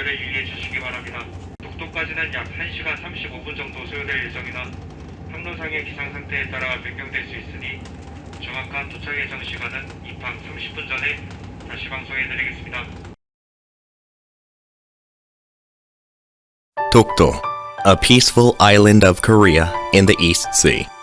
각별에 유의해 주시기 바랍니다. 독도까지는 약 1시간 35분 정도 소요될 예정이나 항로상의 기상 상태에 따라 변경될 수 있으니 정확한 도착 예정 시간은 입항 30분 전에 다시 방송해 드리겠습니다. 독도, a peaceful island of Korea in the East Sea.